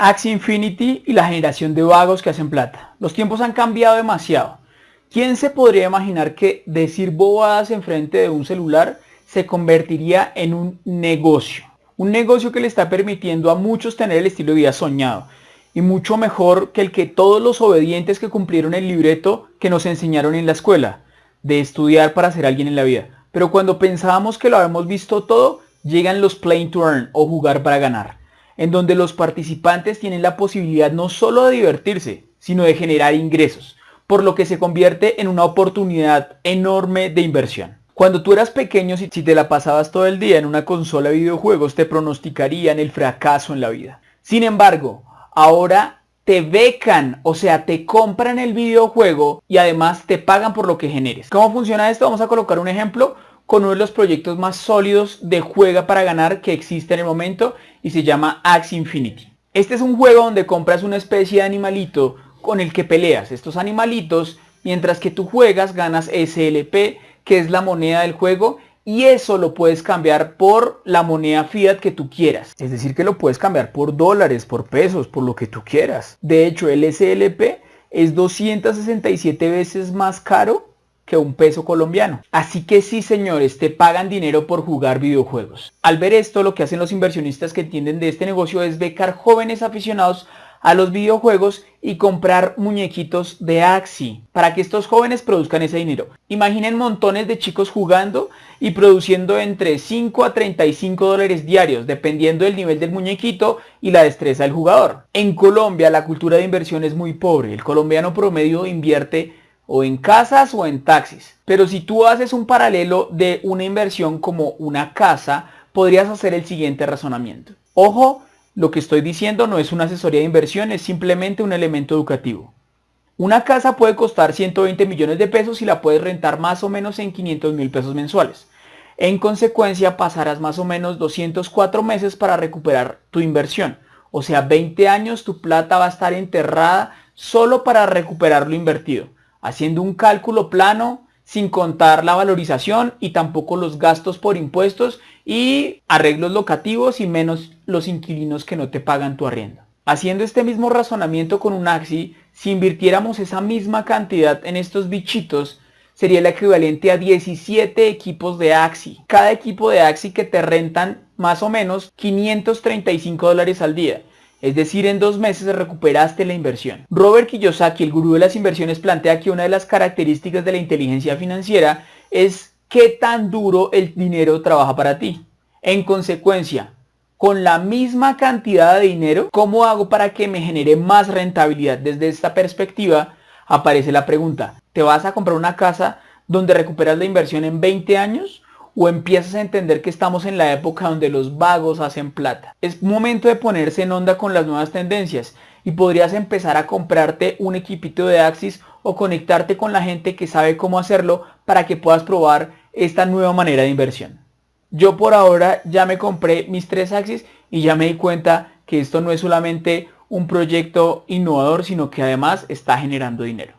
Axie Infinity y la generación de vagos que hacen plata. Los tiempos han cambiado demasiado. ¿Quién se podría imaginar que decir bobadas enfrente de un celular se convertiría en un negocio? Un negocio que le está permitiendo a muchos tener el estilo de vida soñado y mucho mejor que el que todos los obedientes que cumplieron el libreto que nos enseñaron en la escuela, de estudiar para ser alguien en la vida. Pero cuando pensábamos que lo habíamos visto todo, llegan los play to earn o jugar para ganar, en donde los participantes tienen la posibilidad no solo de divertirse, sino de generar ingresos, por lo que se convierte en una oportunidad enorme de inversión. Cuando tú eras pequeño, si te la pasabas todo el día en una consola de videojuegos, te pronosticarían el fracaso en la vida. Sin embargo, ahora te becan, o sea, te compran el videojuego y además te pagan por lo que generes. ¿Cómo funciona esto? Vamos a colocar un ejemplo con uno de los proyectos más sólidos de juega para ganar que existe en el momento y se llama Axe Infinity. Este es un juego donde compras una especie de animalito con el que peleas. Estos animalitos, mientras que tú juegas, ganas SLP, que es la moneda del juego, y eso lo puedes cambiar por la moneda fiat que tú quieras. Es decir, que lo puedes cambiar por dólares, por pesos, por lo que tú quieras. De hecho, el SLP es 267 veces más caro que un peso colombiano. Así que sí señores, te pagan dinero por jugar videojuegos. Al ver esto, lo que hacen los inversionistas que entienden de este negocio es becar jóvenes aficionados a los videojuegos y comprar muñequitos de Axi para que estos jóvenes produzcan ese dinero. Imaginen montones de chicos jugando y produciendo entre 5 a 35 dólares diarios dependiendo del nivel del muñequito y la destreza del jugador. En Colombia la cultura de inversión es muy pobre. El colombiano promedio invierte o en casas o en taxis. Pero si tú haces un paralelo de una inversión como una casa, podrías hacer el siguiente razonamiento. Ojo, lo que estoy diciendo no es una asesoría de inversión, es simplemente un elemento educativo. Una casa puede costar 120 millones de pesos y la puedes rentar más o menos en 500 mil pesos mensuales. En consecuencia pasarás más o menos 204 meses para recuperar tu inversión. O sea, 20 años tu plata va a estar enterrada solo para recuperar lo invertido haciendo un cálculo plano sin contar la valorización y tampoco los gastos por impuestos y arreglos locativos y menos los inquilinos que no te pagan tu arriendo. Haciendo este mismo razonamiento con un AXI, si invirtiéramos esa misma cantidad en estos bichitos, sería el equivalente a 17 equipos de AXI. Cada equipo de AXI que te rentan más o menos 535 dólares al día. Es decir, en dos meses recuperaste la inversión. Robert Kiyosaki, el gurú de las inversiones, plantea que una de las características de la inteligencia financiera es qué tan duro el dinero trabaja para ti. En consecuencia, con la misma cantidad de dinero, ¿cómo hago para que me genere más rentabilidad? Desde esta perspectiva aparece la pregunta, ¿te vas a comprar una casa donde recuperas la inversión en 20 años? O empiezas a entender que estamos en la época donde los vagos hacen plata. Es momento de ponerse en onda con las nuevas tendencias y podrías empezar a comprarte un equipito de Axis o conectarte con la gente que sabe cómo hacerlo para que puedas probar esta nueva manera de inversión. Yo por ahora ya me compré mis tres Axis y ya me di cuenta que esto no es solamente un proyecto innovador, sino que además está generando dinero.